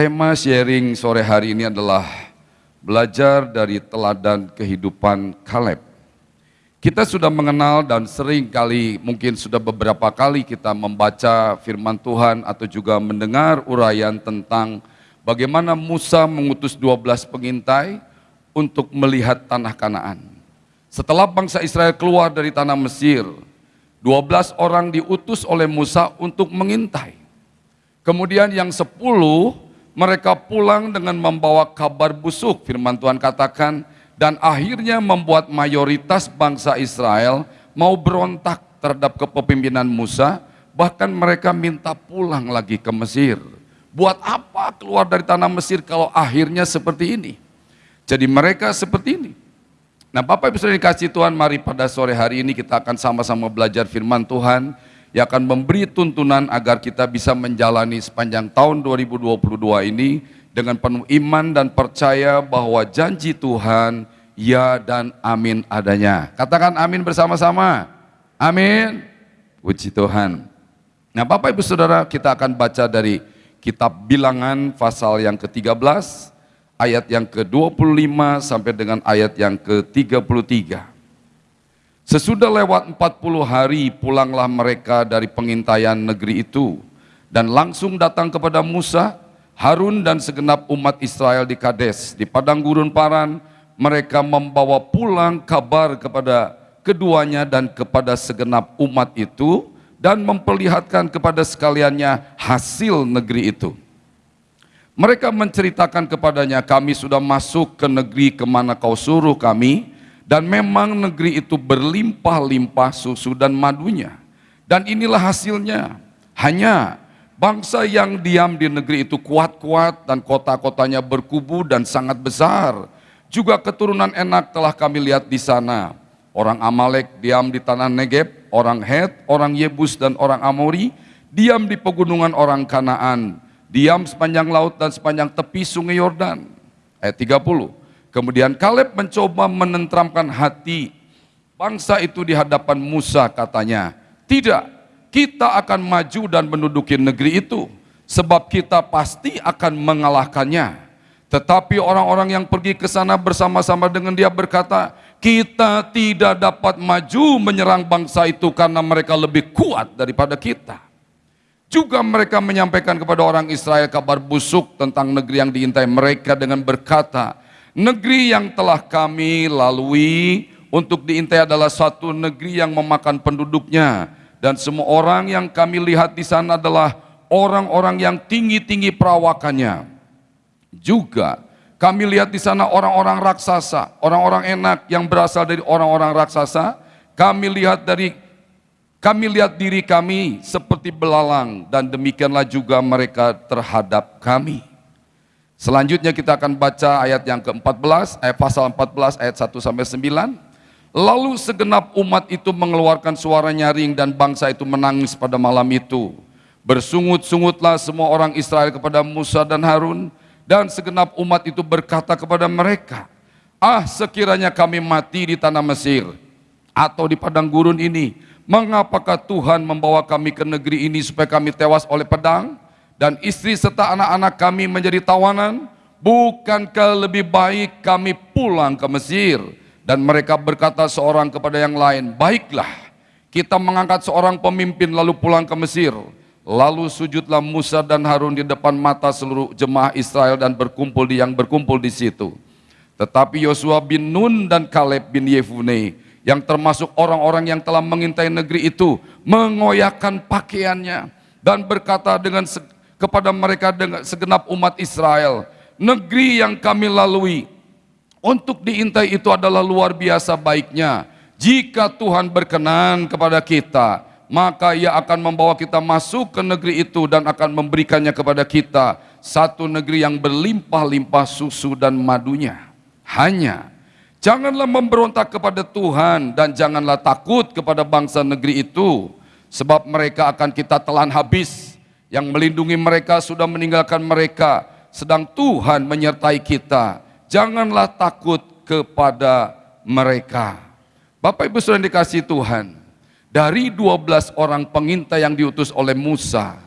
Tema sharing sore hari ini adalah belajar dari teladan kehidupan Kaleb. Kita sudah mengenal dan sering kali, mungkin sudah beberapa kali kita membaca firman Tuhan atau juga mendengar uraian tentang bagaimana Musa mengutus 12 pengintai untuk melihat tanah Kanaan. Setelah bangsa Israel keluar dari tanah Mesir, 12 orang diutus oleh Musa untuk mengintai. Kemudian yang 10 mereka pulang dengan membawa kabar busuk. Firman Tuhan katakan, dan akhirnya membuat mayoritas bangsa Israel mau berontak terhadap kepemimpinan Musa, bahkan mereka minta pulang lagi ke Mesir. Buat apa keluar dari tanah Mesir kalau akhirnya seperti ini? Jadi mereka seperti ini. Nah Bapak Ibu sudah dikasih Tuhan, mari pada sore hari ini kita akan sama-sama belajar firman Tuhan yang akan memberi tuntunan agar kita bisa menjalani sepanjang tahun 2022 ini dengan penuh iman dan percaya bahwa janji Tuhan ya dan amin adanya. Katakan amin bersama-sama. Amin. Puji Tuhan. Nah Bapak Ibu Saudara kita akan baca dari kitab bilangan pasal yang ke-13 ayat yang ke-25 sampai dengan ayat yang ke-33. Sesudah lewat 40 hari pulanglah mereka dari pengintaian negeri itu. Dan langsung datang kepada Musa, Harun dan segenap umat Israel di Kades, di padang gurun Paran, mereka membawa pulang kabar kepada keduanya dan kepada segenap umat itu dan memperlihatkan kepada sekaliannya hasil negeri itu. Mereka menceritakan kepadanya, kami sudah masuk ke negeri ke mana kau suruh kami, dan memang negeri itu berlimpah-limpah susu dan madunya. Dan inilah hasilnya, hanya bangsa yang diam di negeri itu kuat-kuat dan kota-kotanya berkubu dan sangat besar. Juga keturunan enak telah kami lihat di sana. Orang Amalek diam di tanah Negeb, orang Het, orang Yebus dan orang Amori, diam di pegunungan orang Kanaan diam sepanjang laut dan sepanjang tepi sungai Yordan. Ayat 30. Kemudian Kaleb mencoba menentramkan hati bangsa itu di hadapan Musa katanya, tidak, kita akan maju dan menduduki negeri itu, sebab kita pasti akan mengalahkannya. Tetapi orang-orang yang pergi ke sana bersama-sama dengan dia berkata, kita tidak dapat maju menyerang bangsa itu karena mereka lebih kuat daripada kita. Juga mereka menyampaikan kepada orang Israel kabar busuk tentang negeri yang diintai mereka dengan berkata, negeri yang telah kami lalui untuk diintai adalah satu negeri yang memakan penduduknya dan semua orang yang kami lihat di sana adalah orang-orang yang tinggi-tinggi perawakannya. Juga kami lihat di sana orang-orang raksasa, orang-orang enak yang berasal dari orang-orang raksasa. Kami lihat dari kami lihat diri kami seperti belalang dan demikianlah juga mereka terhadap kami. Selanjutnya kita akan baca ayat yang ke-14, ayat pasal 14 ayat 1 sampai 9. Lalu segenap umat itu mengeluarkan suara nyaring dan bangsa itu menangis pada malam itu. Bersungut-sungutlah semua orang Israel kepada Musa dan Harun dan segenap umat itu berkata kepada mereka, Ah sekiranya kami mati di tanah Mesir atau di padang gurun ini, Mengapakah Tuhan membawa kami ke negeri ini supaya kami tewas oleh pedang dan istri serta anak-anak kami menjadi tawanan? Bukankah lebih baik kami pulang ke Mesir? Dan mereka berkata seorang kepada yang lain, baiklah kita mengangkat seorang pemimpin lalu pulang ke Mesir. Lalu sujudlah Musa dan Harun di depan mata seluruh jemaah Israel dan berkumpul di yang berkumpul di situ. Tetapi Yosua bin Nun dan Kaleb bin Yefune yang termasuk orang-orang yang telah mengintai negeri itu mengoyakkan pakaiannya dan berkata dengan kepada mereka dengan segenap umat Israel, negeri yang kami lalui untuk diintai itu adalah luar biasa baiknya. Jika Tuhan berkenan kepada kita, maka ia akan membawa kita masuk ke negeri itu dan akan memberikannya kepada kita satu negeri yang berlimpah-limpah susu dan madunya. Hanya Janganlah memberontak kepada Tuhan dan janganlah takut kepada bangsa negeri itu, sebab mereka akan kita telan habis. Yang melindungi mereka sudah meninggalkan mereka, sedang Tuhan menyertai kita. Janganlah takut kepada mereka. Bapak Ibu sudah dikasih Tuhan, dari 12 orang pengintai yang diutus oleh Musa,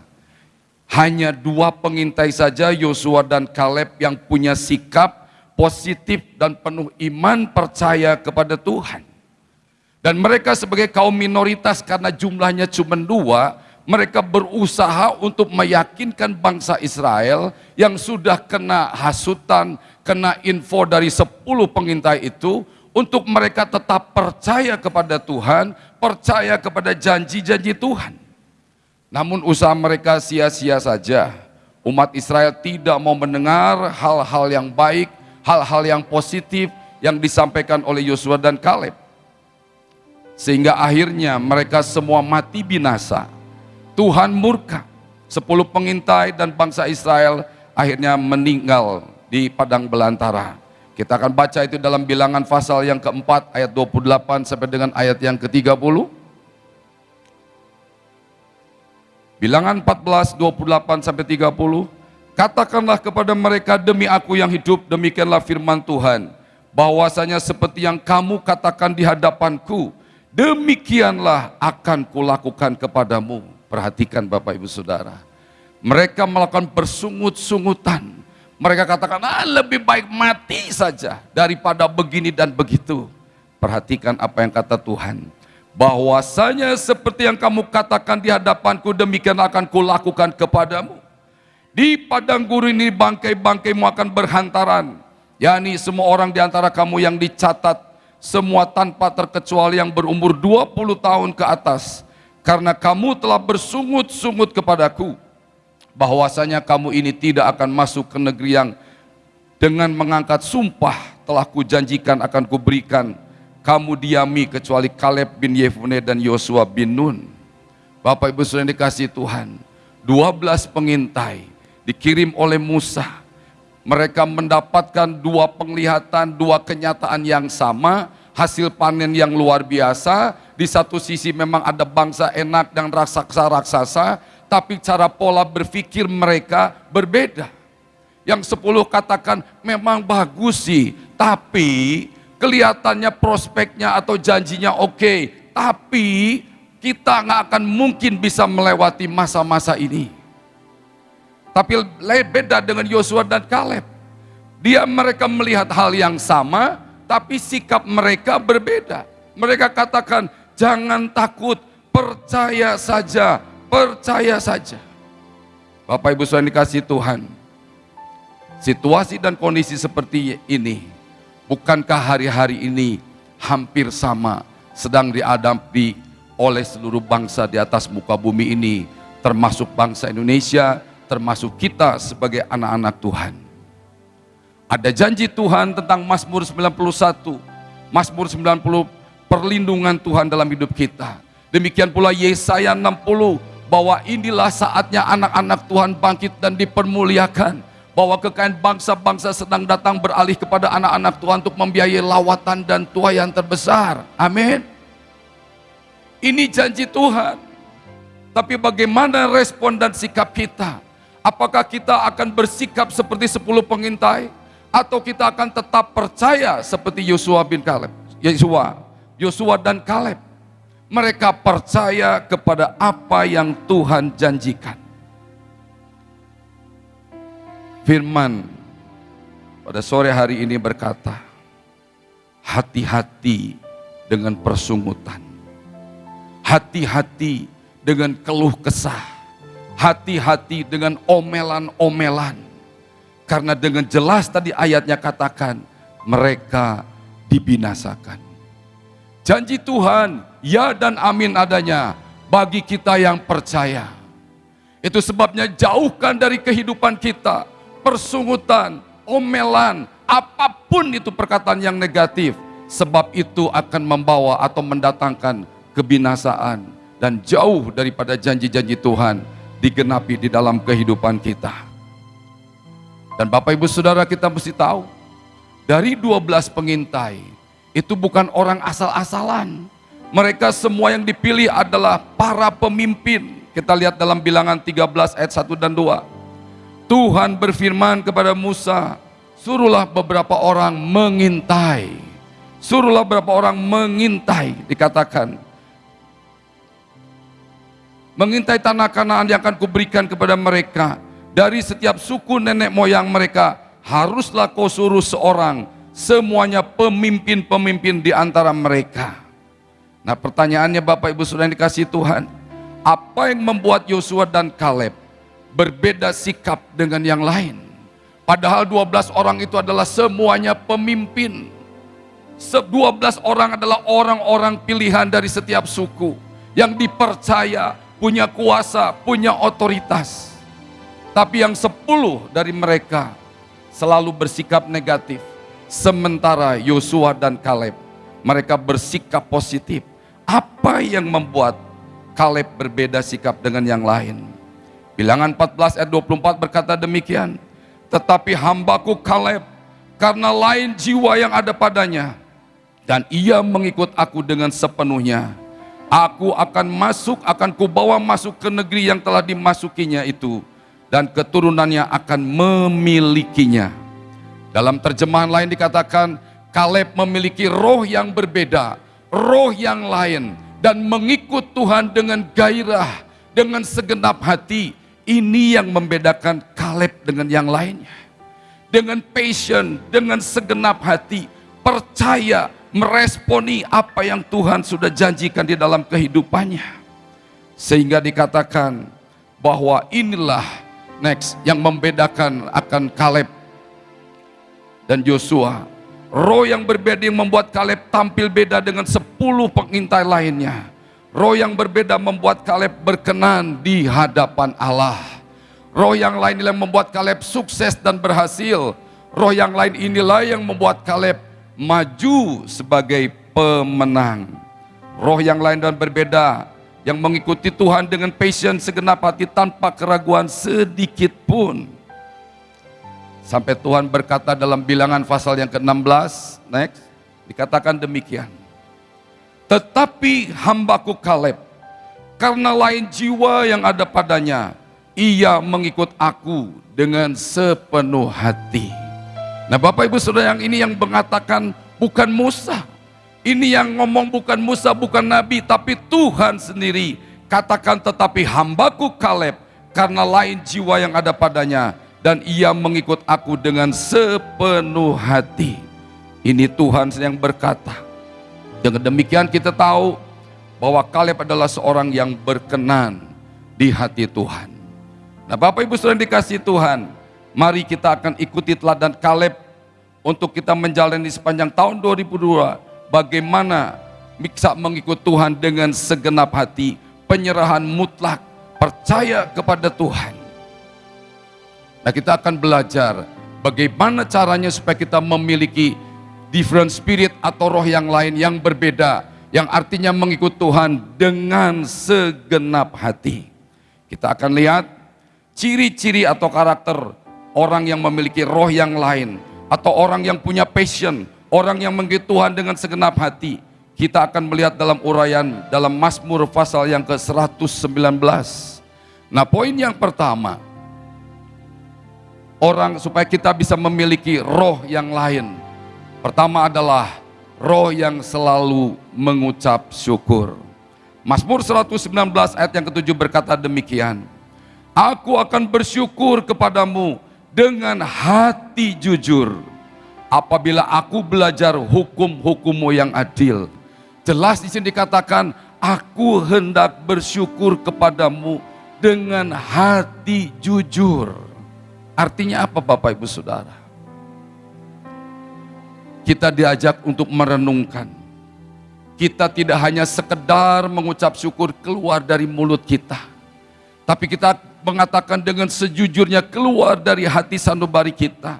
Hanya dua pengintai saja Yosua dan Kaleb yang punya sikap positif dan penuh iman percaya kepada Tuhan. Dan mereka sebagai kaum minoritas karena jumlahnya cuma dua, mereka berusaha untuk meyakinkan bangsa Israel yang sudah kena hasutan, kena info dari sepuluh pengintai itu, untuk mereka tetap percaya kepada Tuhan, percaya kepada janji-janji Tuhan. Namun usaha mereka sia-sia saja. Umat Israel tidak mau mendengar hal-hal yang baik, hal-hal yang positif yang disampaikan oleh Yosua dan Kaleb. Sehingga akhirnya mereka semua mati binasa. Tuhan murka. Sepuluh pengintai dan bangsa Israel akhirnya meninggal di padang belantara. Kita akan baca itu dalam bilangan pasal yang keempat ayat 28 sampai dengan ayat yang ke-30. Bilangan 14, 28 sampai 30. Katakanlah kepada mereka demi aku yang hidup, demikianlah firman Tuhan. Bahwasanya seperti yang kamu katakan di hadapanku, demikianlah akan kulakukan kepadamu. Perhatikan Bapak Ibu Saudara. Mereka melakukan bersungut-sungutan. Mereka katakan, ah, lebih baik mati saja daripada begini dan begitu. Perhatikan apa yang kata Tuhan bahwasanya seperti yang kamu katakan di hadapanku demikian akan kulakukan kepadamu. Di padang gurun ini bangkai-bangkaimu akan berhantaran. yakni semua orang di antara kamu yang dicatat semua tanpa terkecuali yang berumur 20 tahun ke atas. Karena kamu telah bersungut-sungut kepadaku. Bahwasanya kamu ini tidak akan masuk ke negeri yang dengan mengangkat sumpah telah kujanjikan akan kuberikan kamu diami kecuali Kaleb bin Yefune dan Yosua bin Nun. Bapak Ibu sudah dikasih Tuhan. 12 pengintai dikirim oleh Musa. Mereka mendapatkan dua penglihatan, dua kenyataan yang sama, hasil panen yang luar biasa. Di satu sisi memang ada bangsa enak dan raksasa-raksasa, tapi cara pola berpikir mereka berbeda. Yang sepuluh katakan memang bagus sih, tapi kelihatannya prospeknya atau janjinya oke, okay, tapi kita nggak akan mungkin bisa melewati masa-masa ini. Tapi beda dengan Yosua dan Kaleb. Dia mereka melihat hal yang sama, tapi sikap mereka berbeda. Mereka katakan, jangan takut, percaya saja, percaya saja. Bapak Ibu sudah dikasih Tuhan, situasi dan kondisi seperti ini Bukankah hari-hari ini hampir sama sedang diadapi oleh seluruh bangsa di atas muka bumi ini, termasuk bangsa Indonesia, termasuk kita sebagai anak-anak Tuhan. Ada janji Tuhan tentang Mazmur 91, Mazmur 90 perlindungan Tuhan dalam hidup kita. Demikian pula Yesaya 60 bahwa inilah saatnya anak-anak Tuhan bangkit dan dipermuliakan bahwa kekayaan bangsa-bangsa sedang datang beralih kepada anak-anak Tuhan untuk membiayai lawatan dan tuayan terbesar. Amin. Ini janji Tuhan. Tapi bagaimana respon dan sikap kita? Apakah kita akan bersikap seperti sepuluh pengintai? Atau kita akan tetap percaya seperti Yosua bin Kaleb? Yosua, Yosua dan Kaleb. Mereka percaya kepada apa yang Tuhan janjikan firman pada sore hari ini berkata, hati-hati dengan persungutan, hati-hati dengan keluh kesah, hati-hati dengan omelan-omelan. Karena dengan jelas tadi ayatnya katakan, mereka dibinasakan. Janji Tuhan, ya dan amin adanya bagi kita yang percaya. Itu sebabnya jauhkan dari kehidupan kita persungutan, omelan, apa pun itu perkataan yang negatif. Sebab itu akan membawa atau mendatangkan kebinasaan dan jauh daripada janji-janji Tuhan digenapi di dalam kehidupan kita. Dan Bapak Ibu Saudara kita mesti tahu, dari 12 pengintai, itu bukan orang asal-asalan. Mereka semua yang dipilih adalah para pemimpin. Kita lihat dalam bilangan 13 ayat 1 dan 2. Tuhan berfirman kepada Musa, suruhlah beberapa orang mengintai. Suruhlah beberapa orang mengintai, dikatakan. mengintai tanah kanaan yang akan kuberikan kepada mereka. Dari setiap suku nenek moyang mereka, haruslah kau suruh seorang, semuanya pemimpin-pemimpin di antara mereka. Nah pertanyaannya Bapak Ibu sudah dikasih Tuhan, apa yang membuat Yosua dan Kaleb berbeda sikap dengan yang lain? Padahal 12 orang itu adalah semuanya pemimpin. 12 orang adalah orang-orang pilihan dari setiap suku yang dipercaya punya kuasa, punya otoritas. Tapi yang sepuluh dari mereka selalu bersikap negatif. Sementara Yosua dan Kaleb, mereka bersikap positif. Apa yang membuat Kaleb berbeda sikap dengan yang lain? Bilangan 14 ayat 24 berkata demikian. Tetapi hambaku Kaleb, karena lain jiwa yang ada padanya, dan ia mengikut aku dengan sepenuhnya Aku akan masuk, akan kubawa masuk ke negeri yang telah dimasukinya itu. Dan keturunannya akan memilikinya. Dalam terjemahan lain dikatakan, Kaleb memiliki roh yang berbeda, roh yang lain. Dan mengikut Tuhan dengan gairah, dengan segenap hati. Ini yang membedakan Kaleb dengan yang lainnya. Dengan passion, dengan segenap hati, percaya, meresponi apa yang Tuhan sudah janjikan di dalam kehidupannya. Sehingga dikatakan bahwa inilah next yang membedakan akan Kaleb dan Joshua. Roh yang berbeda yang membuat Kaleb tampil beda dengan sepuluh pengintai lainnya. Roh yang berbeda membuat Kaleb berkenan di hadapan Allah. Roh yang lain yang membuat Kaleb sukses dan berhasil. Roh yang lain inilah yang membuat Kaleb maju sebagai pemenang. Roh yang lain dan berbeda, yang mengikuti Tuhan dengan passion segenap hati tanpa keraguan sedikit pun. Sampai Tuhan berkata dalam bilangan pasal yang ke-16, next, dikatakan demikian. Tetapi hambaku Kaleb, karena lain jiwa yang ada padanya, ia mengikut aku dengan sepenuh hati. Nah Bapak Ibu Saudara yang ini yang mengatakan bukan Musa. Ini yang ngomong bukan Musa, bukan Nabi, tapi Tuhan sendiri. Katakan tetapi hambaku Kaleb karena lain jiwa yang ada padanya. Dan ia mengikut aku dengan sepenuh hati. Ini Tuhan yang berkata. Dengan demikian kita tahu bahwa Kaleb adalah seorang yang berkenan di hati Tuhan. Nah Bapak Ibu sudah dikasih Tuhan, Mari kita akan ikuti teladan Kaleb untuk kita menjalani sepanjang tahun 2002 bagaimana bisa mengikut Tuhan dengan segenap hati, penyerahan mutlak, percaya kepada Tuhan. Nah kita akan belajar bagaimana caranya supaya kita memiliki different spirit atau roh yang lain yang berbeda, yang artinya mengikut Tuhan dengan segenap hati. Kita akan lihat ciri-ciri atau karakter orang yang memiliki roh yang lain, atau orang yang punya passion, orang yang mengikuti Tuhan dengan segenap hati. Kita akan melihat dalam uraian dalam Mazmur pasal yang ke-119. Nah, poin yang pertama, orang supaya kita bisa memiliki roh yang lain. Pertama adalah roh yang selalu mengucap syukur. Mazmur 119 ayat yang ketujuh berkata demikian. Aku akan bersyukur kepadamu dengan hati jujur. Apabila aku belajar hukum-hukummu yang adil. Jelas di sini dikatakan, aku hendak bersyukur kepadamu dengan hati jujur. Artinya apa Bapak Ibu Saudara? Kita diajak untuk merenungkan. Kita tidak hanya sekedar mengucap syukur keluar dari mulut kita. Tapi kita mengatakan dengan sejujurnya keluar dari hati sanubari kita.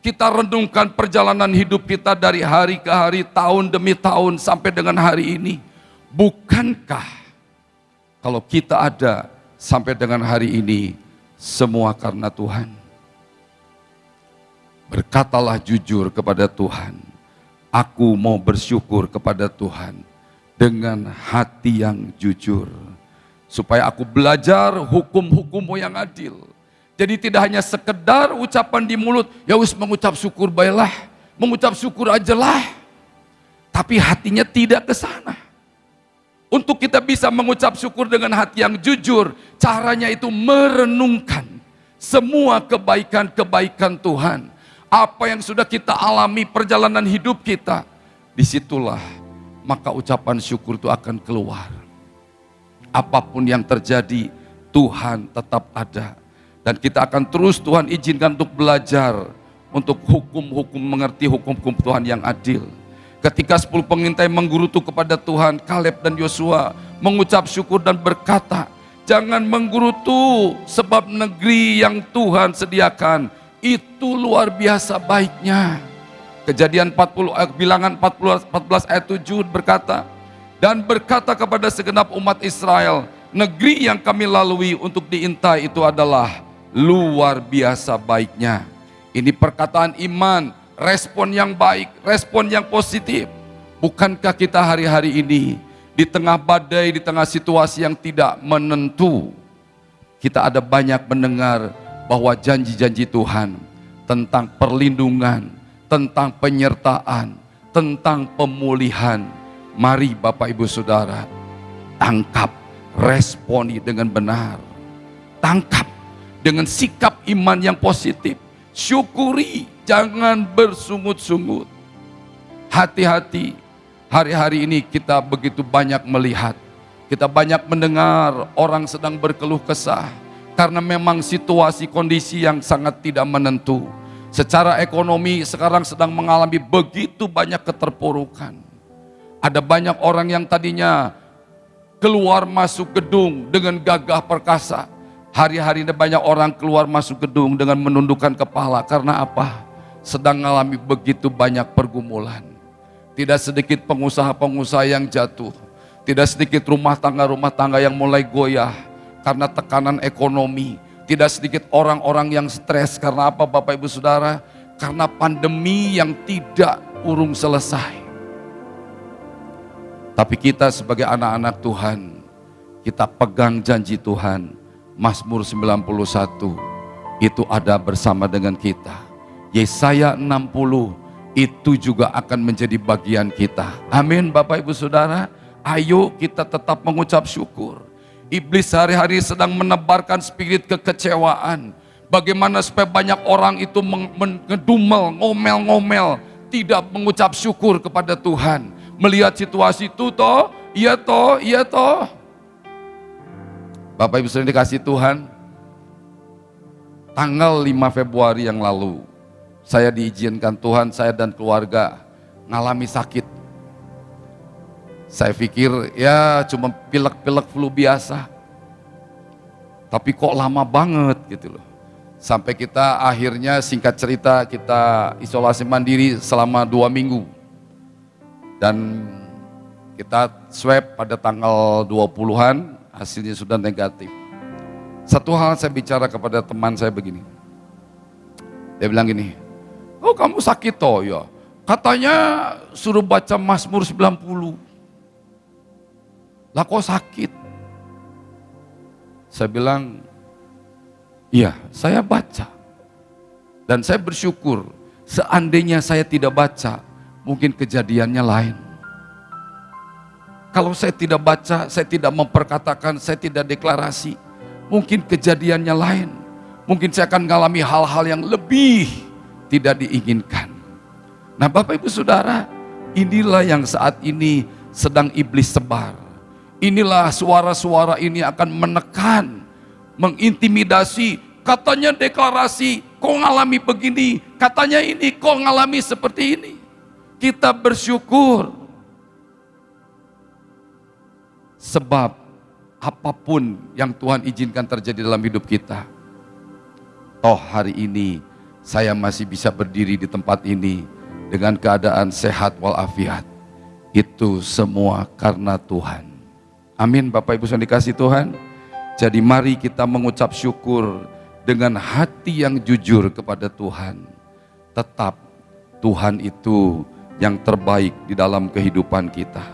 Kita renungkan perjalanan hidup kita dari hari ke hari, tahun demi tahun sampai dengan hari ini. Bukankah kalau kita ada sampai dengan hari ini semua karena Tuhan? Berkatalah jujur kepada Tuhan. Aku mau bersyukur kepada Tuhan dengan hati yang jujur supaya aku belajar hukum-hukummu yang adil. Jadi tidak hanya sekedar ucapan di mulut, ya wis mengucap syukur baiklah, mengucap syukur aja lah. Tapi hatinya tidak ke sana. Untuk kita bisa mengucap syukur dengan hati yang jujur, caranya itu merenungkan semua kebaikan-kebaikan Tuhan. Apa yang sudah kita alami perjalanan hidup kita, di situlah maka ucapan syukur itu akan keluar. Apa pun yang terjadi, Tuhan tetap ada. Dan kita akan terus Tuhan izinkan untuk belajar, untuk hukum-hukum, mengerti hukum-hukum Tuhan yang adil Ketika sepuluh pengintai menggurutu kepada Tuhan, Kaleb dan Yosua mengucap syukur dan berkata, jangan menggurutu sebab negeri yang Tuhan sediakan itu luar biasa baiknya. Kejadian 40 eh, bilangan 40, 14 ayat 7 berkata, dan berkata kepada segenap umat Israel, negeri yang kami lalui untuk diintai itu adalah luar biasa baiknya. Ini perkataan iman respon yang baik, respon yang positif. Bukankah kita hari-hari ini di tengah badai, di tengah situasi yang tidak menentu, kita ada banyak mendengar bahwa janji-janji Tuhan tentang perlindungan, tentang penyertaan, tentang pemulihan. Mari Bapak Ibu Saudara, tangkap, responi dengan benar. Tangkap dengan sikap iman yang positif. Syukuri jangan bersungut-sungut. Hati-hati, hari-hari ini kita begitu banyak melihat, kita banyak mendengar orang sedang berkeluh kesah, karena memang situasi kondisi yang sangat tidak menentu. Secara ekonomi sekarang sedang mengalami begitu banyak keterpurukan. Ada banyak orang yang tadinya keluar masuk gedung dengan gagah perkasa. Hari-hari ini banyak orang keluar masuk gedung dengan menundukkan kepala. Karena apa? sedang mengalami begitu banyak pergumulan. Tidak sedikit pengusaha-pengusaha yang jatuh. Tidak sedikit rumah tangga-rumah tangga yang mulai goyah karena tekanan ekonomi. Tidak sedikit orang-orang yang stres karena apa Bapak Ibu Saudara? Karena pandemi yang tidak urung selesai. Tapi kita sebagai anak-anak Tuhan, kita pegang janji Tuhan. Mazmur 91 itu ada bersama dengan kita Yesaya 60 itu juga akan menjadi bagian kita. Amin Bapak Ibu Saudara. Ayo kita tetap mengucap syukur. Iblis hari-hari sedang menebarkan spirit kekecewaan. Bagaimana supaya banyak orang itu mengedumel, ngomel-ngomel, tidak mengucap syukur kepada Tuhan. Melihat situasi itu toh, iya toh, iya toh. Bapak Ibu sering dikasih Tuhan, tanggal 5 Februari yang lalu, saya diizinkan Tuhan, saya dan keluarga ngalami sakit. Saya pikir ya cuma pilek-pilek flu biasa. Tapi kok lama banget gitu loh. Sampai kita akhirnya singkat cerita kita isolasi mandiri selama dua minggu. Dan kita swab pada tanggal 20-an, hasilnya sudah negatif. Satu hal saya bicara kepada teman saya begini. Dia bilang gini, Oh kamu sakit toh ya. Katanya suruh baca Mazmur 90. Lah kok sakit? Saya bilang, iya saya baca. Dan saya bersyukur, seandainya saya tidak baca, mungkin kejadiannya lain. Kalau saya tidak baca, saya tidak memperkatakan, saya tidak deklarasi, mungkin kejadiannya lain. Mungkin saya akan mengalami hal-hal yang lebih tidak diinginkan. Nah Bapak Ibu Saudara, inilah yang saat ini sedang iblis sebar. Inilah suara-suara ini akan menekan, mengintimidasi, katanya deklarasi, kok ngalami begini, katanya ini, kok ngalami seperti ini. Kita bersyukur. Sebab apa pun yang Tuhan izinkan terjadi dalam hidup kita, toh hari ini saya masih bisa berdiri di tempat ini dengan keadaan sehat walafiat. Itu semua karena Tuhan. Amin Bapak Ibu yang dikasih Tuhan. Jadi mari kita mengucap syukur dengan hati yang jujur kepada Tuhan. Tetap Tuhan itu yang terbaik di dalam kehidupan kita.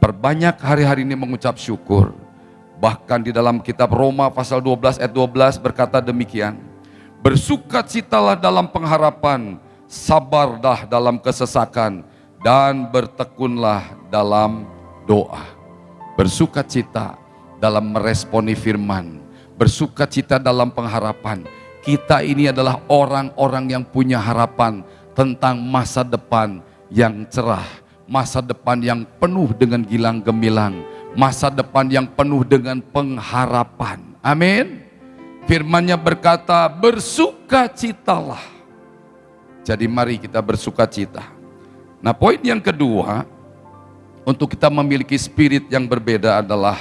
Perbanyak hari-hari ini mengucap syukur. Bahkan di dalam kitab Roma pasal 12 ayat 12 berkata demikian. Bersukacitalah dalam pengharapan, sabarlah dalam kesesakan, dan bertekunlah dalam doa. Bersuka cita dalam meresponi firman, bersuka cita dalam pengharapan. Kita ini adalah orang-orang yang punya harapan tentang masa depan yang cerah, masa depan yang penuh dengan gilang gemilang, masa depan yang penuh dengan pengharapan. Amin. Firmannya berkata, bersukacitalah. Jadi mari kita bersuka cita. Nah poin yang kedua, untuk kita memiliki spirit yang berbeda adalah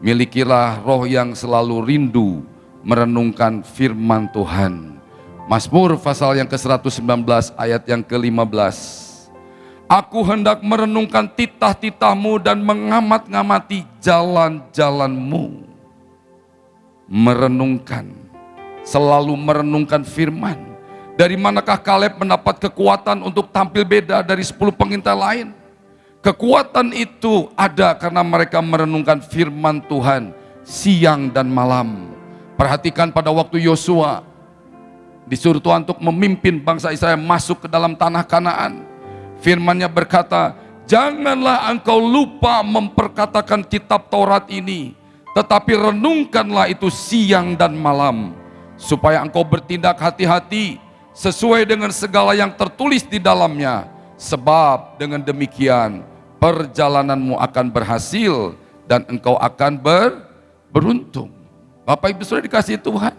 milikilah roh yang selalu rindu merenungkan firman Tuhan. Mazmur pasal yang ke-119 ayat yang ke-15. Aku hendak merenungkan titah-titahmu dan mengamat-ngamati jalan-jalanmu merenungkan, selalu merenungkan firman. Dari manakah Kaleb mendapat kekuatan untuk tampil beda dari 10 pengintai lain? Kekuatan itu ada karena mereka merenungkan firman Tuhan siang dan malam. Perhatikan pada waktu Yosua disuruh Tuhan untuk memimpin bangsa Israel masuk ke dalam tanah Kanaan. Firmannya berkata, "Janganlah engkau lupa memperkatakan kitab Taurat ini tetapi renungkanlah itu siang dan malam, supaya engkau bertindak hati-hati sesuai dengan segala yang tertulis di dalamnya. Sebab dengan demikian perjalananmu akan berhasil dan engkau akan ber, beruntung. Bapak Ibu sudah dikasih Tuhan.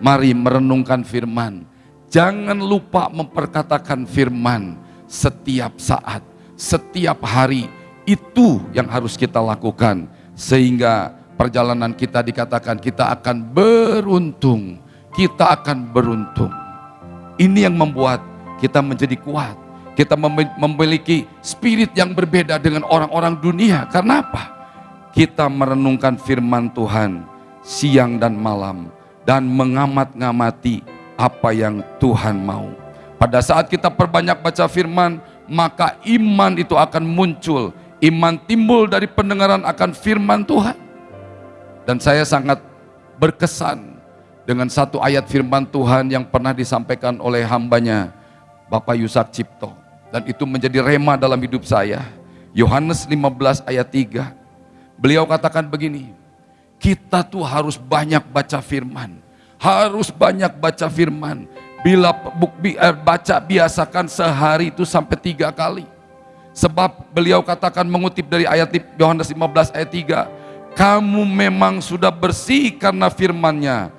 Mari merenungkan firman. Jangan lupa memperkatakan firman setiap saat, setiap hari. Itu yang harus kita lakukan. Sehingga perjalanan kita dikatakan kita akan beruntung. Kita akan beruntung. Ini yang membuat kita menjadi kuat. Kita memiliki spirit yang berbeda dengan orang-orang dunia. Karena apa? Kita merenungkan firman Tuhan siang dan malam dan mengamat-ngamati apa yang Tuhan mau. Pada saat kita perbanyak baca firman, maka iman itu akan muncul. Iman timbul dari pendengaran akan firman Tuhan. Dan saya sangat berkesan dengan satu ayat firman Tuhan yang pernah disampaikan oleh hambanya Bapak Yusak Cipto. Dan itu menjadi rema dalam hidup saya. Yohanes 15 ayat 3. Beliau katakan begini, kita tuh harus banyak baca firman. Harus banyak baca firman. Bila eh, baca biasakan sehari itu sampai tiga kali. Sebab beliau katakan mengutip dari ayat Yohanes 15 ayat 3 kamu memang sudah bersih karena firmannya.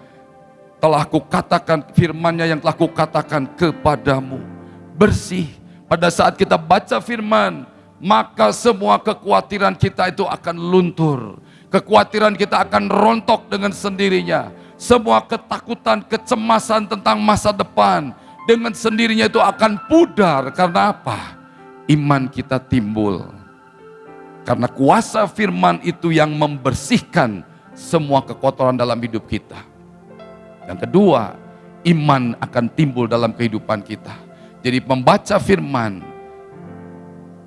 Telah kukatakan firmannya yang telah kukatakan kepadamu. Bersih. Pada saat kita baca firman, maka semua kekhawatiran kita itu akan luntur. Kekhawatiran kita akan rontok dengan sendirinya. Semua ketakutan, kecemasan tentang masa depan dengan sendirinya itu akan pudar. Karena apa? Iman kita timbul karena kuasa firman itu yang membersihkan semua kekotoran dalam hidup kita. Yang kedua, iman akan timbul dalam kehidupan kita. Jadi membaca firman,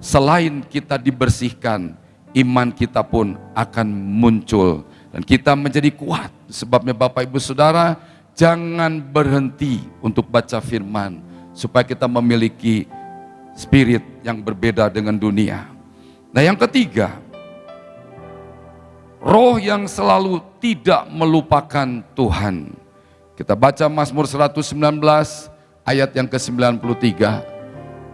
selain kita dibersihkan, iman kita pun akan muncul. Dan kita menjadi kuat. Sebabnya Bapak Ibu Saudara, jangan berhenti untuk baca firman. Supaya kita memiliki spirit yang berbeda dengan dunia. Nah yang ketiga, roh yang selalu tidak melupakan Tuhan. Kita baca Mazmur 119 ayat yang ke-93.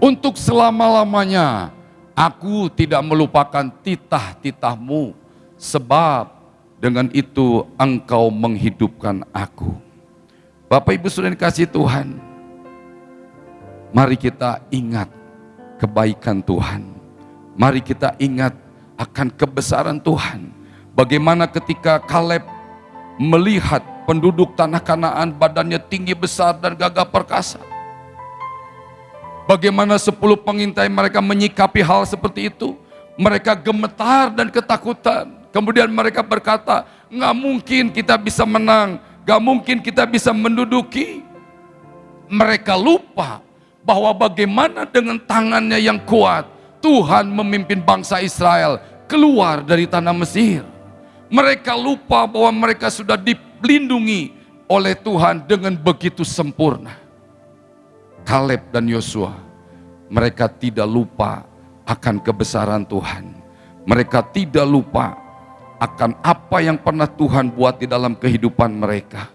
Untuk selama-lamanya aku tidak melupakan titah-titahmu sebab dengan itu engkau menghidupkan aku. Bapak Ibu sudah dikasih Tuhan, mari kita ingat kebaikan Tuhan Mari kita ingat akan kebesaran Tuhan. Bagaimana ketika Kaleb melihat penduduk tanah kanaan badannya tinggi besar dan gagah perkasa. Bagaimana sepuluh pengintai mereka menyikapi hal seperti itu. Mereka gemetar dan ketakutan. Kemudian mereka berkata, nggak mungkin kita bisa menang, nggak mungkin kita bisa menduduki. Mereka lupa bahwa bagaimana dengan tangannya yang kuat, Tuhan memimpin bangsa Israel keluar dari tanah Mesir. Mereka lupa bahwa mereka sudah dilindungi oleh Tuhan dengan begitu sempurna. Kaleb dan Yosua, mereka tidak lupa akan kebesaran Tuhan. Mereka tidak lupa akan apa yang pernah Tuhan buat di dalam kehidupan mereka.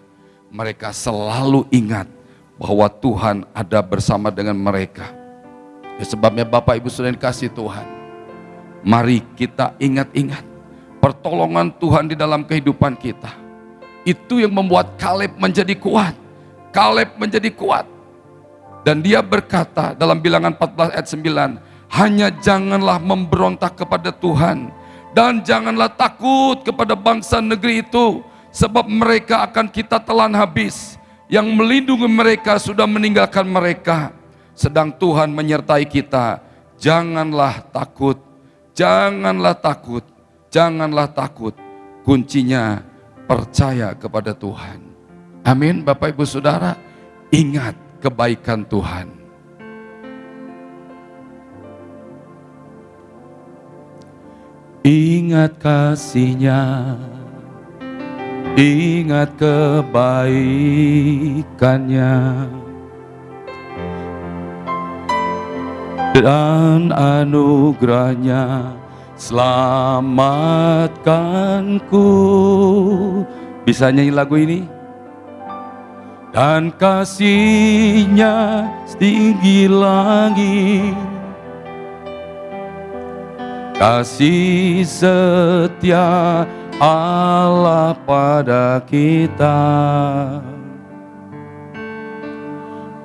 Mereka selalu ingat bahwa Tuhan ada bersama dengan mereka. Ya, sebabnya Bapak Ibu sudah dikasih Tuhan. Mari kita ingat-ingat pertolongan Tuhan di dalam kehidupan kita. Itu yang membuat Kaleb menjadi kuat. Kaleb menjadi kuat. Dan dia berkata dalam bilangan 14 ayat 9, hanya janganlah memberontak kepada Tuhan dan janganlah takut kepada bangsa negeri itu sebab mereka akan kita telan habis. Yang melindungi mereka sudah meninggalkan mereka. Sedang Tuhan menyertai kita. Janganlah takut, janganlah takut, janganlah takut. Kuncinya percaya kepada Tuhan. Amin Bapak Ibu Saudara. Ingat kebaikan Tuhan. Ingat kasihnya, ingat kebaikannya, dan anugerahnya selamatkanku. Bisa nyanyi lagu ini? dan kasihnya setinggi langit kasih setia Allah pada kita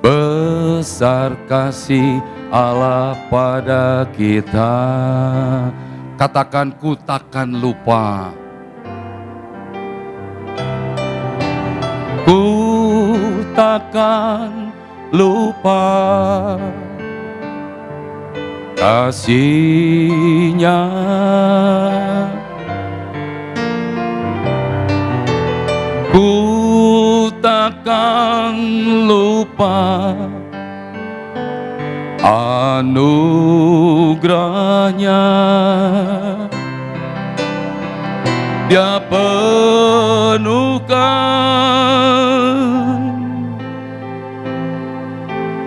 besar kasih Allah pada kita katakan ku takkan lupa. Ku takkan lupa kasihnya. Ku takkan lupa anugerahnya. Dia penuhkan.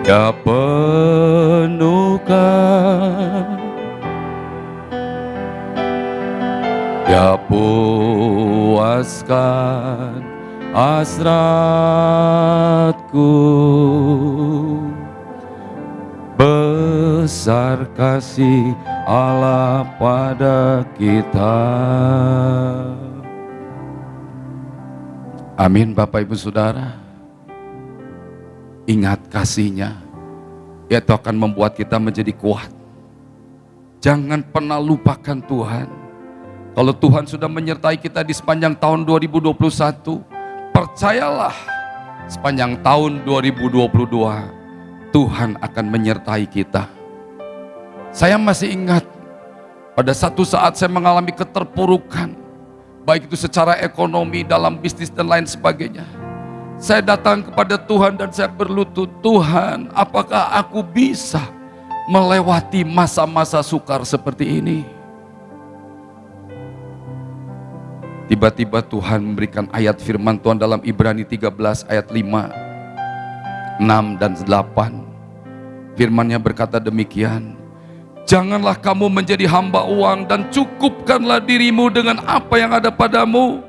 Ya penuhkan. Ya puaskan hasratku kasih Allah pada kita Amin Bapak Ibu Saudara ingat kasihnya, itu akan membuat kita menjadi kuat. Jangan pernah lupakan Tuhan. Kalau Tuhan sudah menyertai kita di sepanjang tahun 2021, percayalah sepanjang tahun 2022 Tuhan akan menyertai kita. Saya masih ingat pada satu saat saya mengalami keterpurukan, baik itu secara ekonomi, dalam bisnis dan lain sebagainya saya datang kepada Tuhan dan saya berlutut, Tuhan apakah aku bisa melewati masa-masa sukar seperti ini? Tiba-tiba Tuhan memberikan ayat firman Tuhan dalam Ibrani 13 ayat 5, 6 dan 8. Firmannya berkata demikian, Janganlah kamu menjadi hamba uang dan cukupkanlah dirimu dengan apa yang ada padamu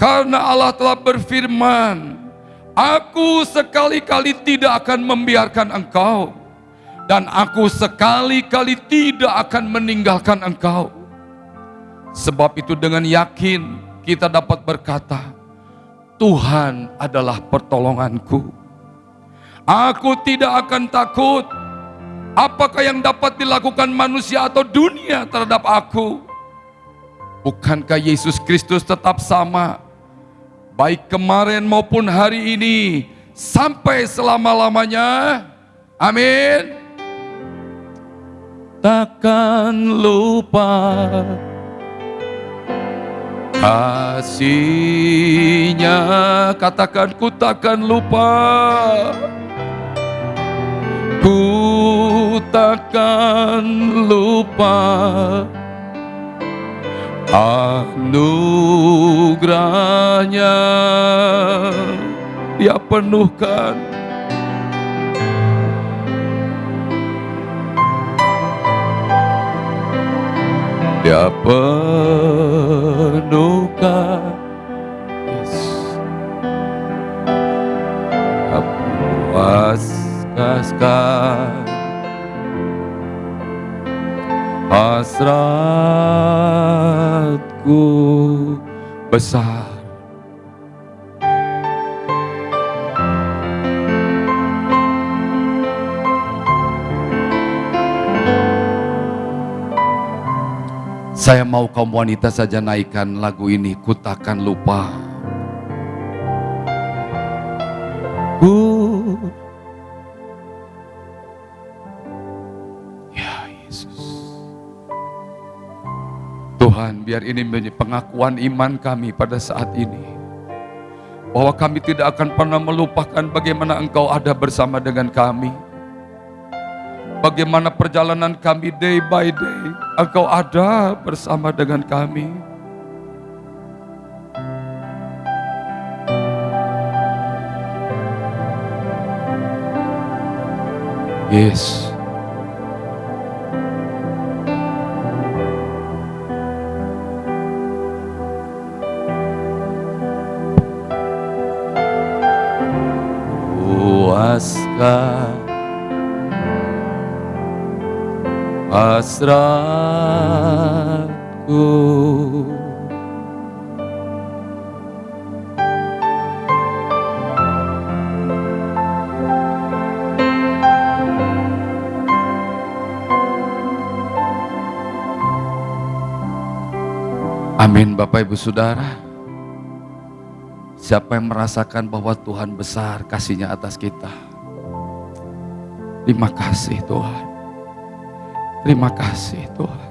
karena Allah telah berfirman, Aku sekali-kali tidak akan membiarkan engkau, dan aku sekali-kali tidak akan meninggalkan engkau. Sebab itu dengan yakin kita dapat berkata, Tuhan adalah pertolonganku. Aku tidak akan takut apakah yang dapat dilakukan manusia atau dunia terhadap aku. Bukankah Yesus Kristus tetap sama baik kemarin maupun hari ini sampai selama-lamanya. Amin. Takkan lupa kasihnya katakan ku takkan lupa takkan lupa anugerahnya. Dia penuhkan. Dia penuhkan. Yes. Hasratku besar Saya mau kaum wanita saja naikkan lagu ini, ku takkan lupa. Ku biar ini menjadi pengakuan iman kami pada saat ini. Bahwa kami tidak akan pernah melupakan bagaimana Engkau ada bersama dengan kami bagaimana perjalanan kami day by day. Engkau ada bersama dengan kami. Yes. Puaskah hasratku. Amin Bapak Ibu Saudara. Siapa yang merasakan bahwa Tuhan besar kasihnya atas kita Terima kasih Tuhan Terima kasih Tuhan.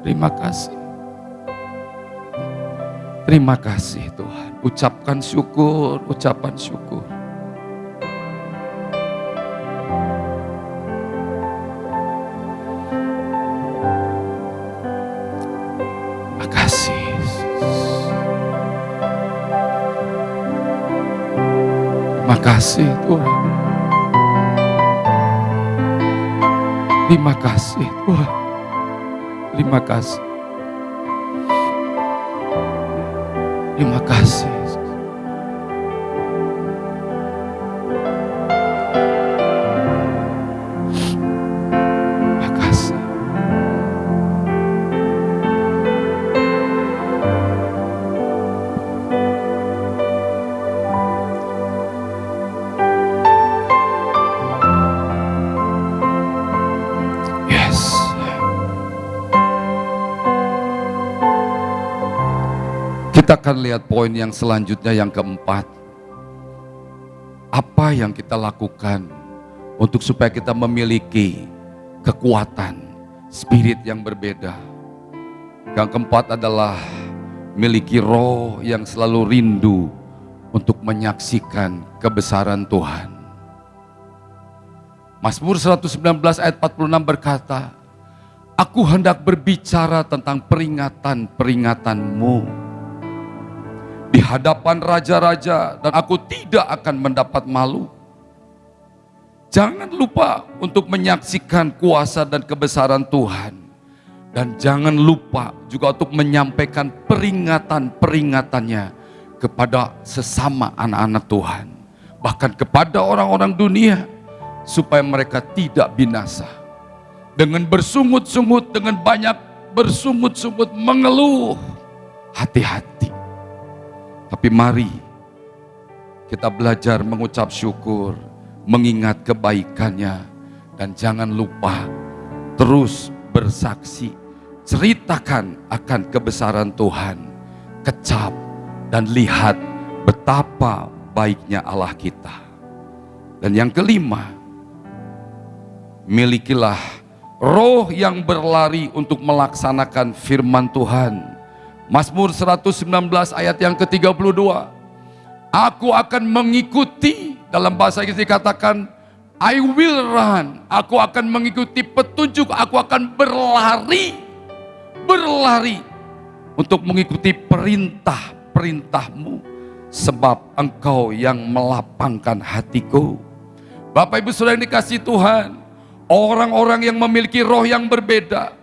Terima kasih. Terima kasih Tuhan. Ucapkan syukur, ucapan syukur. Terima kasih. Tuhan. Terima kasih Tuhan. Terima kasih. Terima kasih. Akan lihat poin yang selanjutnya yang keempat. Apa yang kita lakukan untuk supaya kita memiliki kekuatan spirit yang berbeda. Yang keempat adalah miliki roh yang selalu rindu untuk menyaksikan kebesaran Tuhan. Mazmur 119 ayat 46 berkata, Aku hendak berbicara tentang peringatan-peringatanmu di hadapan raja-raja dan aku tidak akan mendapat malu. Jangan lupa untuk menyaksikan kuasa dan kebesaran Tuhan. Dan jangan lupa juga untuk menyampaikan peringatan-peringatannya kepada sesama anak-anak Tuhan. Bahkan kepada orang-orang dunia supaya mereka tidak binasa. Dengan bersungut-sungut, dengan banyak bersungut-sungut mengeluh. Hati-hati. Tapi mari kita belajar mengucap syukur, mengingat kebaikannya, dan jangan lupa terus bersaksi, ceritakan akan kebesaran Tuhan, kecap dan lihat betapa baiknya Allah kita. Dan yang kelima, milikilah roh yang berlari untuk melaksanakan firman Tuhan. Mazmur 119 ayat yang ke-32. Aku akan mengikuti dalam bahasa Inggris dikatakan I will run. Aku akan mengikuti petunjuk, aku akan berlari. Berlari untuk mengikuti perintah-perintahmu sebab engkau yang melapangkan hatiku. Bapak Ibu Saudara yang dikasih Tuhan, orang-orang yang memiliki roh yang berbeda,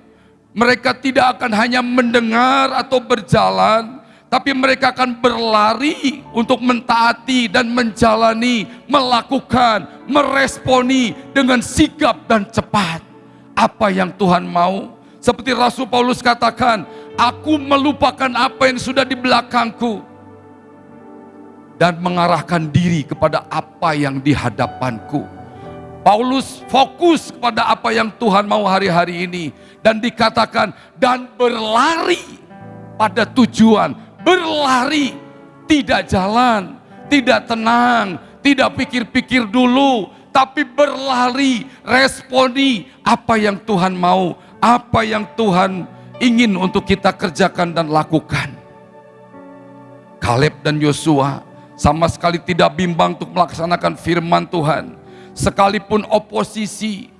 Mereka tidak akan hanya mendengar atau berjalan, tapi mereka akan berlari untuk mentaati dan menjalani, melakukan, meresponi dengan sigap dan cepat apa yang Tuhan mau. Seperti Rasul Paulus katakan, aku melupakan apa yang sudah di belakangku dan mengarahkan diri kepada apa yang di hadapanku. Paulus fokus kepada apa yang Tuhan mau hari-hari ini dan dikatakan dan berlari pada tujuan berlari, tidak jalan, tidak tenang, tidak pikir-pikir dulu, tapi berlari, responi apa yang Tuhan mau, apa yang Tuhan ingin untuk kita kerjakan dan lakukan. Kaleb dan Yosua sama sekali tidak bimbang untuk melaksanakan firman Tuhan. Sekalipun oposisi,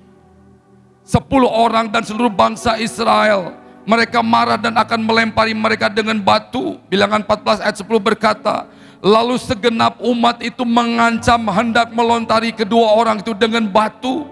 sepuluh orang dan seluruh bangsa Israel mereka marah dan akan melempari mereka dengan batu. Bilangan 14 ayat 10 berkata, Lalu segenap umat itu mengancam hendak melontari kedua orang itu dengan batu.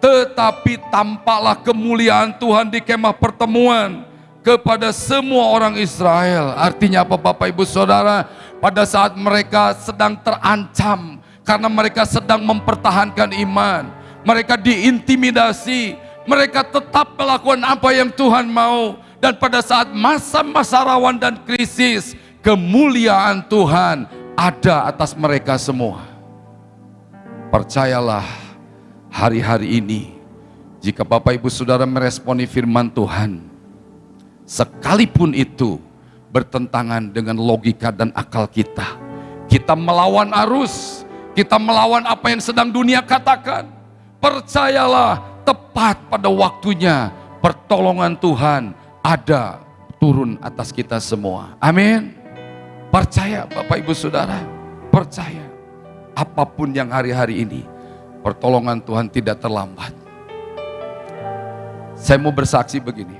Tetapi tampaklah kemuliaan Tuhan di kemah pertemuan kepada semua orang Israel. Artinya apa Bapak Ibu Saudara? Pada saat mereka sedang terancam karena mereka sedang mempertahankan iman. Mereka diintimidasi, mereka tetap melakukan apa yang Tuhan mau. Dan pada saat masa-masa rawan dan krisis, kemuliaan Tuhan ada atas mereka semua. Percayalah hari-hari ini, jika Bapak Ibu Saudara meresponi firman Tuhan, sekalipun itu bertentangan dengan logika dan akal kita, kita melawan arus, kita melawan apa yang sedang dunia katakan. Percayalah, tepat pada waktunya pertolongan Tuhan ada turun atas kita semua. Amin. Percaya Bapak Ibu Saudara, percaya. Apa pun yang hari-hari ini, pertolongan Tuhan tidak terlambat. Saya mau bersaksi begini.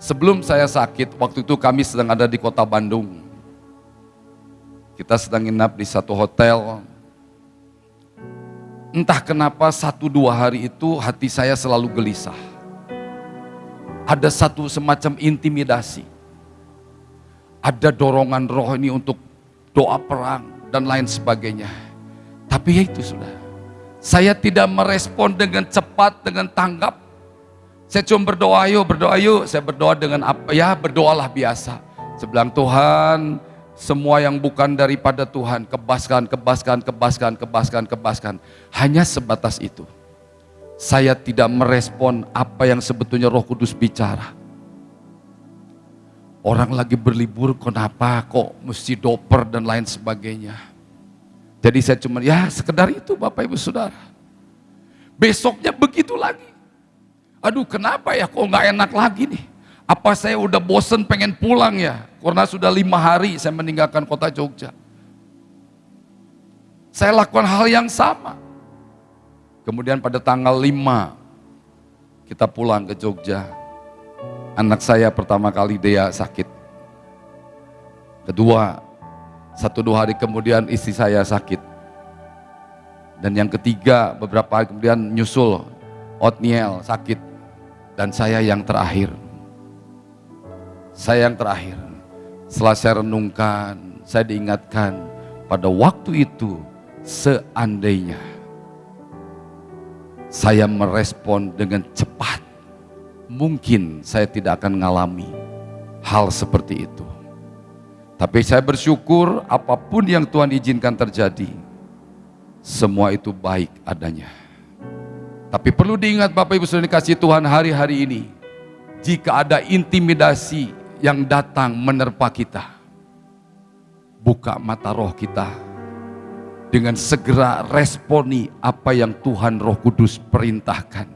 Sebelum saya sakit, waktu itu kami sedang ada di kota Bandung. Kita sedang nginap di satu hotel, Entah kenapa satu dua hari itu hati saya selalu gelisah. Ada satu semacam intimidasi. Ada dorongan roh ini untuk doa perang dan lain sebagainya. Tapi ya itu sudah. Saya tidak merespon dengan cepat, dengan tanggap. Saya cuma berdoa yuk, berdoa yuk. Saya berdoa dengan apa? Ya berdoalah biasa. Sebelang Tuhan, semua yang bukan daripada Tuhan, kebaskan, kebaskan, kebaskan, kebaskan, kebaskan. Hanya sebatas itu. Saya tidak merespon apa yang sebetulnya roh kudus bicara. Orang lagi berlibur, kenapa kok mesti doper dan lain sebagainya. Jadi saya cuma, ya sekedar itu Bapak Ibu Saudara. Besoknya begitu lagi. Aduh kenapa ya kok nggak enak lagi nih. Apa saya udah bosen pengen pulang ya? Karena sudah lima hari saya meninggalkan kota Jogja. Saya lakukan hal yang sama. Kemudian pada tanggal 5 kita pulang ke Jogja. Anak saya pertama kali dia sakit. Kedua, satu dua hari kemudian istri saya sakit. Dan yang ketiga beberapa hari kemudian nyusul Otniel sakit. Dan saya yang terakhir. Saya yang terakhir, setelah saya renungkan, saya diingatkan pada waktu itu seandainya saya merespon dengan cepat, mungkin saya tidak akan mengalami hal seperti itu. Tapi saya bersyukur apa pun yang Tuhan izinkan terjadi, semua itu baik adanya. Tapi perlu diingat Bapak Ibu Saudara dikasih Tuhan hari-hari ini, jika ada intimidasi yang datang menerpa kita. Buka mata roh kita dengan segera responi apa yang Tuhan Roh Kudus perintahkan.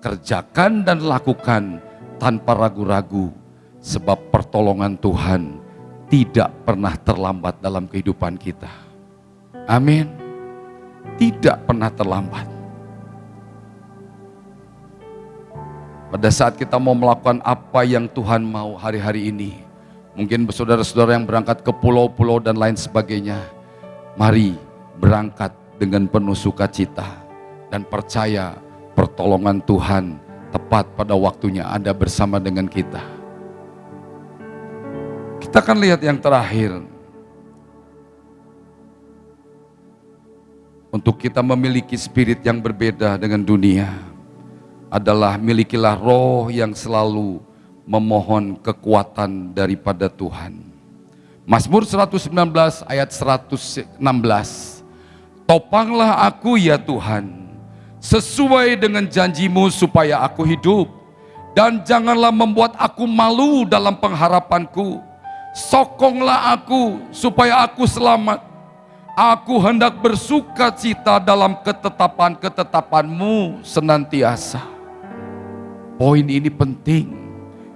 Kerjakan dan lakukan tanpa ragu-ragu, sebab pertolongan Tuhan tidak pernah terlambat dalam kehidupan kita. Amin. Tidak pernah terlambat. Pada saat kita mau melakukan apa yang Tuhan mau hari-hari ini. Mungkin saudara-saudara yang berangkat ke pulau-pulau dan lain sebagainya. Mari berangkat dengan penuh sukacita. Dan percaya pertolongan Tuhan tepat pada waktunya ada bersama dengan kita. Kita akan lihat yang terakhir. Untuk kita memiliki spirit yang berbeda dengan dunia adalah milikilah roh yang selalu memohon kekuatan daripada Tuhan. Mazmur 119 ayat 116. Topanglah aku ya Tuhan, sesuai dengan janjimu supaya aku hidup. Dan janganlah membuat aku malu dalam pengharapanku. Sokonglah aku supaya aku selamat Aku hendak bersuka cita dalam ketetapan-ketetapanmu senantiasa. Poin ini penting.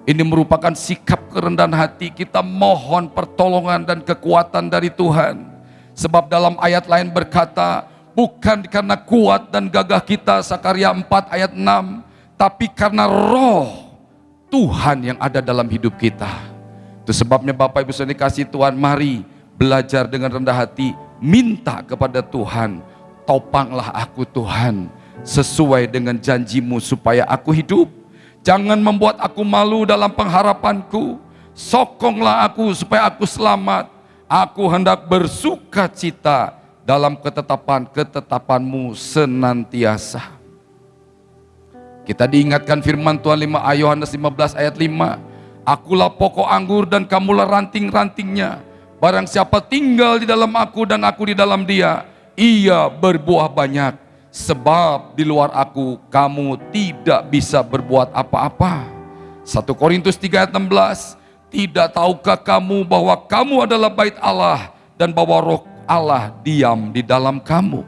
Ini merupakan sikap kerendahan hati kita mohon pertolongan dan kekuatan dari Tuhan. Sebab dalam ayat lain berkata, bukan karena kuat dan gagah kita, Sakaria 4 ayat 6, tapi karena roh Tuhan yang ada dalam hidup kita. Itu sebabnya Bapak Ibu Saudara dikasih Tuhan, mari belajar dengan rendah hati, minta kepada Tuhan, topanglah aku Tuhan, sesuai dengan janjimu supaya aku hidup. Jangan membuat aku malu dalam pengharapanku, sokonglah aku supaya aku selamat. Aku hendak bersuka cita dalam ketetapan-ketetapanmu senantiasa. Kita diingatkan firman Tuhan 5 Yohanes 15 ayat 5. Akulah pokok anggur dan kamulah ranting-rantingnya Barang siapa tinggal di dalam aku dan aku di dalam dia, ia berbuah banyak. Sebab di luar aku kamu tidak bisa berbuat apa-apa. 1 Korintus 3 ayat 16, tidak tahukah kamu bahwa kamu adalah bait Allah dan bahwa roh Allah diam di dalam kamu.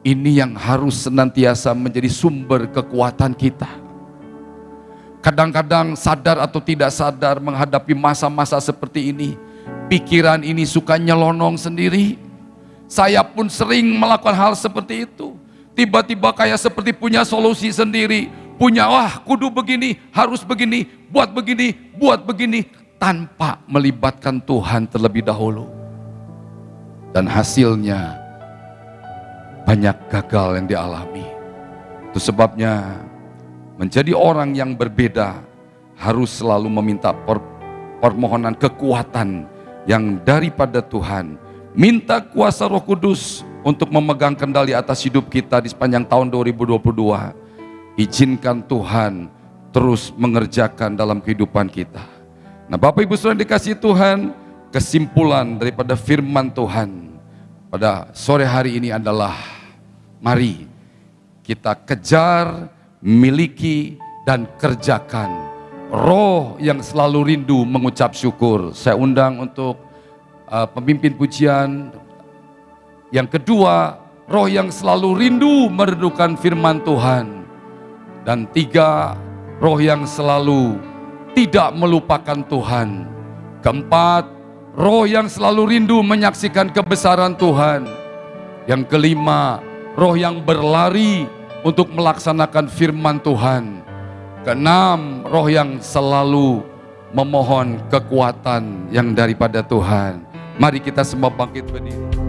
Ini yang harus senantiasa menjadi sumber kekuatan kita. Kadang-kadang sadar atau tidak sadar menghadapi masa-masa seperti ini, pikiran ini suka nyelonong sendiri. Saya pun sering melakukan hal seperti itu. Tiba-tiba kayak seperti punya solusi sendiri. Punya, wah kudu begini, harus begini, buat begini, buat begini. Tanpa melibatkan Tuhan terlebih dahulu. Dan hasilnya banyak gagal yang dialami. Itu sebabnya menjadi orang yang berbeda harus selalu meminta permohonan kekuatan yang daripada Tuhan. Minta kuasa roh kudus untuk memegang kendali atas hidup kita di sepanjang tahun 2022. Izinkan Tuhan terus mengerjakan dalam kehidupan kita. Nah Bapak Ibu Saudara dikasih Tuhan, kesimpulan daripada firman Tuhan pada sore hari ini adalah mari kita kejar, miliki, dan kerjakan roh yang selalu rindu mengucap syukur. Saya undang untuk uh, pemimpin pujian. Yang kedua, roh yang selalu rindu meredukan firman Tuhan. Dan tiga, roh yang selalu tidak melupakan Tuhan. Keempat, roh yang selalu rindu menyaksikan kebesaran Tuhan. Yang kelima, roh yang berlari untuk melaksanakan firman Tuhan. Keenam, roh yang selalu memohon kekuatan yang daripada Tuhan. Mari kita semua bangkit berdiri.